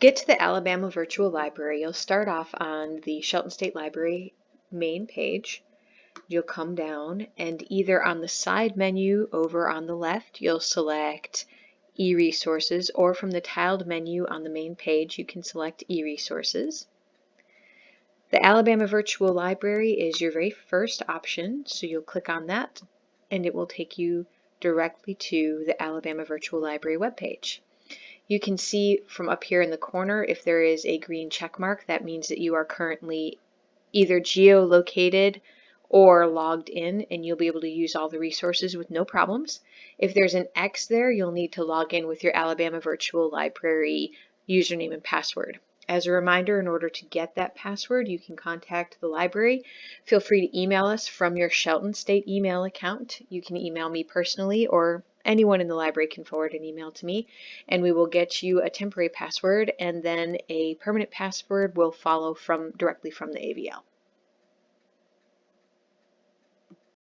get to the Alabama Virtual Library, you'll start off on the Shelton State Library main page. You'll come down and either on the side menu over on the left, you'll select e-resources or from the tiled menu on the main page, you can select e-resources. The Alabama Virtual Library is your very first option, so you'll click on that and it will take you directly to the Alabama Virtual Library webpage. You can see from up here in the corner if there is a green check mark, that means that you are currently either geolocated or logged in and you'll be able to use all the resources with no problems. If there's an X there, you'll need to log in with your Alabama Virtual Library username and password. As a reminder, in order to get that password, you can contact the library. Feel free to email us from your Shelton State email account. You can email me personally or anyone in the library can forward an email to me and we will get you a temporary password and then a permanent password will follow from directly from the AVL.